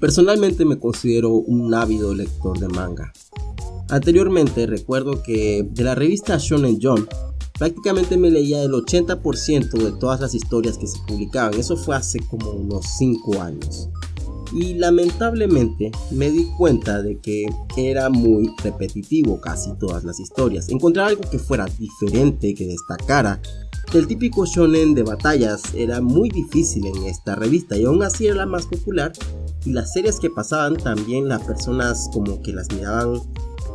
Personalmente me considero un ávido lector de manga. Anteriormente recuerdo que de la revista Shonen Jump prácticamente me leía el 80% de todas las historias que se publicaban. Eso fue hace como unos 5 años. Y lamentablemente me di cuenta de que era muy repetitivo casi todas las historias. Encontrar algo que fuera diferente, que destacara. El típico shonen de batallas era muy difícil en esta revista y aún así era la más popular y las series que pasaban también las personas como que las miraban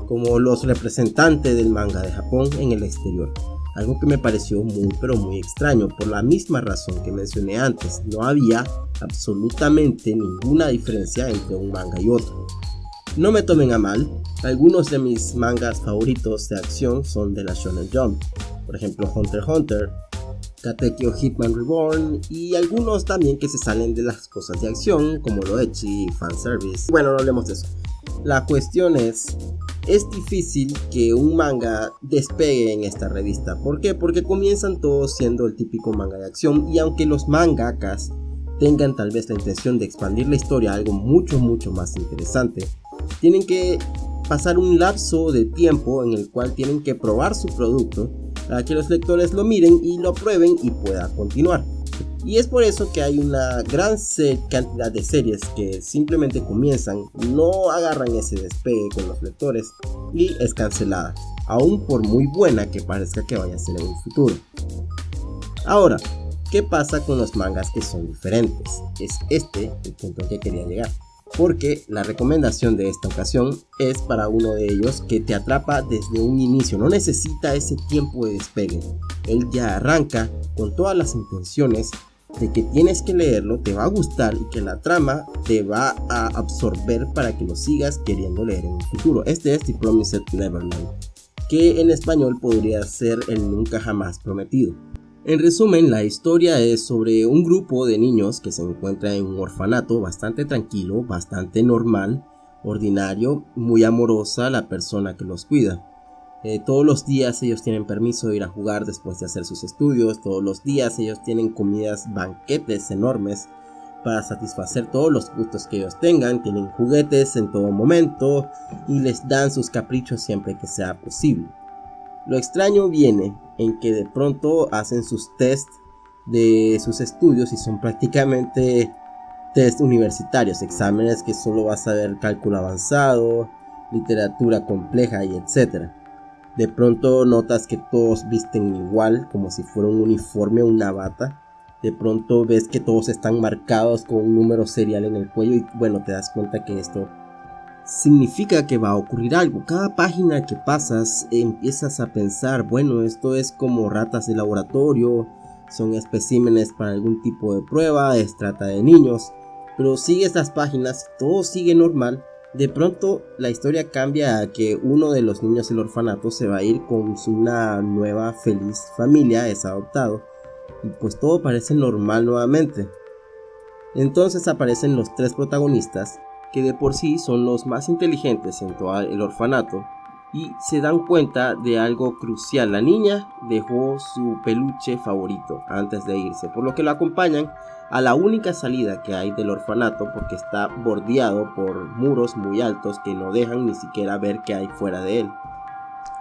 como los representantes del manga de Japón en el exterior algo que me pareció muy pero muy extraño por la misma razón que mencioné antes, no había absolutamente ninguna diferencia entre un manga y otro. No me tomen a mal, algunos de mis mangas favoritos de acción son de la Shonen Jump, por ejemplo Hunter x Hunter, Katekyo Hitman Reborn y algunos también que se salen de las cosas de acción como lo Echi y Fanservice. Bueno, no hablemos de eso. La cuestión es es difícil que un manga despegue en esta revista. ¿Por qué? Porque comienzan todos siendo el típico manga de acción y aunque los mangakas tengan tal vez la intención de expandir la historia a algo mucho mucho más interesante, tienen que pasar un lapso de tiempo en el cual tienen que probar su producto para que los lectores lo miren y lo prueben y pueda continuar. Y es por eso que hay una gran cantidad de series que simplemente comienzan, no agarran ese despegue con los lectores y es cancelada, aún por muy buena que parezca que vaya a ser en un futuro. Ahora, ¿qué pasa con los mangas que son diferentes? Es este el punto al que quería llegar. Porque la recomendación de esta ocasión es para uno de ellos que te atrapa desde un inicio, no necesita ese tiempo de despegue. Él ya arranca con todas las intenciones de que tienes que leerlo, te va a gustar y que la trama te va a absorber para que lo sigas queriendo leer en el futuro. Este es The Promised Neverland, que en español podría ser el nunca jamás prometido. En resumen, la historia es sobre un grupo de niños que se encuentra en un orfanato bastante tranquilo, bastante normal, ordinario, muy amorosa la persona que los cuida. Eh, todos los días ellos tienen permiso de ir a jugar después de hacer sus estudios. Todos los días ellos tienen comidas, banquetes enormes para satisfacer todos los gustos que ellos tengan. Tienen juguetes en todo momento y les dan sus caprichos siempre que sea posible. Lo extraño viene en que de pronto hacen sus test de sus estudios y son prácticamente test universitarios, exámenes que solo vas a ver cálculo avanzado, literatura compleja y etcétera. De pronto notas que todos visten igual, como si fuera un uniforme o una bata. De pronto ves que todos están marcados con un número serial en el cuello y bueno, te das cuenta que esto significa que va a ocurrir algo. Cada página que pasas empiezas a pensar, bueno, esto es como ratas de laboratorio, son especímenes para algún tipo de prueba, es trata de niños. Pero sigues las páginas, todo sigue normal de pronto la historia cambia a que uno de los niños del orfanato se va a ir con una nueva feliz familia, es adoptado, y pues todo parece normal nuevamente. Entonces aparecen los tres protagonistas, que de por sí son los más inteligentes en todo el orfanato, y se dan cuenta de algo crucial. La niña dejó su peluche favorito antes de irse, por lo que lo acompañan a la única salida que hay del orfanato porque está bordeado por muros muy altos que no dejan ni siquiera ver qué hay fuera de él.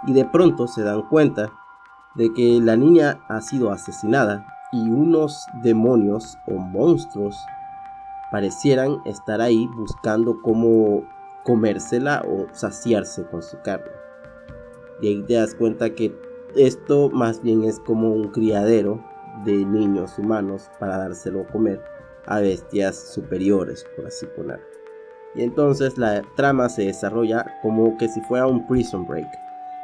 Y de pronto se dan cuenta de que la niña ha sido asesinada y unos demonios o monstruos parecieran estar ahí buscando cómo comérsela o saciarse con su carne. Y ahí te das cuenta que esto más bien es como un criadero de niños humanos para dárselo a comer a bestias superiores, por así poner. Y entonces la trama se desarrolla como que si fuera un prison break.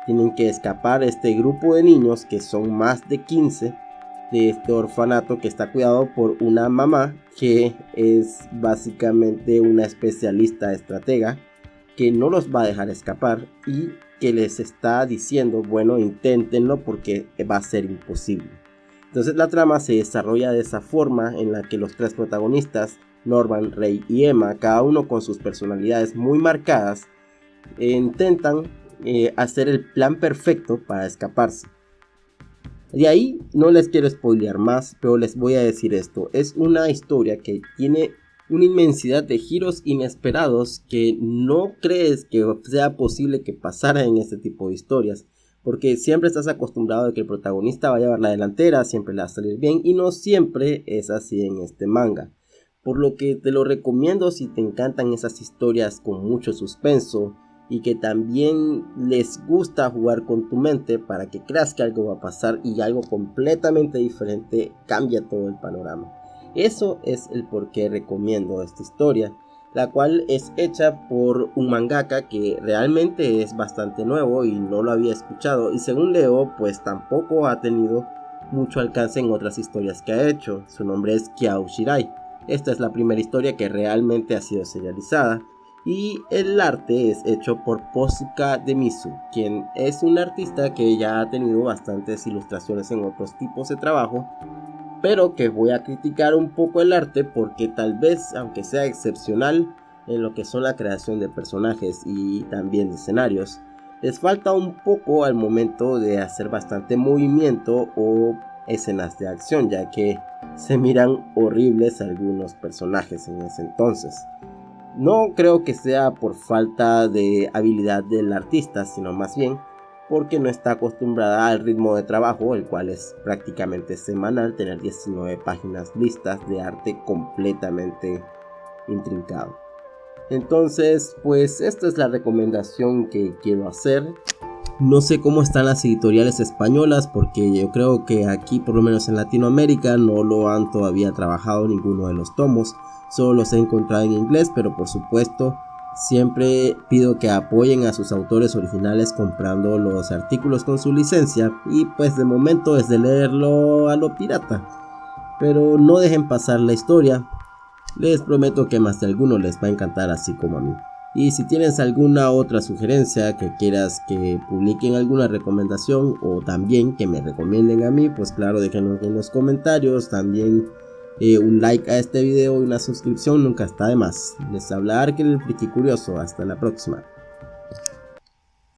Tienen que escapar este grupo de niños que son más de 15 de este orfanato que está cuidado por una mamá que es básicamente una especialista estratega que no los va a dejar escapar y que les está diciendo, bueno, inténtenlo porque va a ser imposible. Entonces la trama se desarrolla de esa forma en la que los tres protagonistas, Norman, Rey y Emma, cada uno con sus personalidades muy marcadas, intentan eh, hacer el plan perfecto para escaparse. De ahí no les quiero spoilear más, pero les voy a decir esto. Es una historia que tiene una inmensidad de giros inesperados que no crees que sea posible que pasara en este tipo de historias. Porque siempre estás acostumbrado a que el protagonista vaya a llevar la delantera, siempre le va a salir bien y no siempre es así en este manga. Por lo que te lo recomiendo si te encantan esas historias con mucho suspenso y que también les gusta jugar con tu mente para que creas que algo va a pasar y algo completamente diferente cambia todo el panorama. Eso es el por qué recomiendo esta historia, la cual es hecha por un mangaka que realmente es bastante nuevo y no lo había escuchado y según leo pues tampoco ha tenido mucho alcance en otras historias que ha hecho. Su nombre es Kiao Shirai. Esta es la primera historia que realmente ha sido serializada y el arte es hecho por Posuka Demisu, quien es un artista que ya ha tenido bastantes ilustraciones en otros tipos de trabajo, pero que voy a criticar un poco el arte porque tal vez, aunque sea excepcional en lo que son la creación de personajes y también de escenarios, les falta un poco al momento de hacer bastante movimiento o escenas de acción, ya que se miran horribles algunos personajes en ese entonces. No creo que sea por falta de habilidad del artista, sino más bien porque no está acostumbrada al ritmo de trabajo, el cual es prácticamente semanal, tener 19 páginas listas de arte completamente intrincado. Entonces, pues esta es la recomendación que quiero hacer. No sé cómo están las editoriales españolas porque yo creo que aquí, por lo menos en Latinoamérica, no lo han todavía trabajado ninguno de los tomos. Solo los he encontrado en inglés, pero por supuesto siempre pido que apoyen a sus autores originales comprando los artículos con su licencia y pues de momento es de leerlo a lo pirata. Pero no dejen pasar la historia, les prometo que más de alguno les va a encantar así como a mí. Y si tienes alguna otra sugerencia que quieras que publiquen alguna recomendación o también que me recomienden a mí, pues claro déjenlo en los comentarios. También eh, un like a este video y una suscripción nunca está de más. Les habla Arkel el Friki Curioso. Hasta la próxima.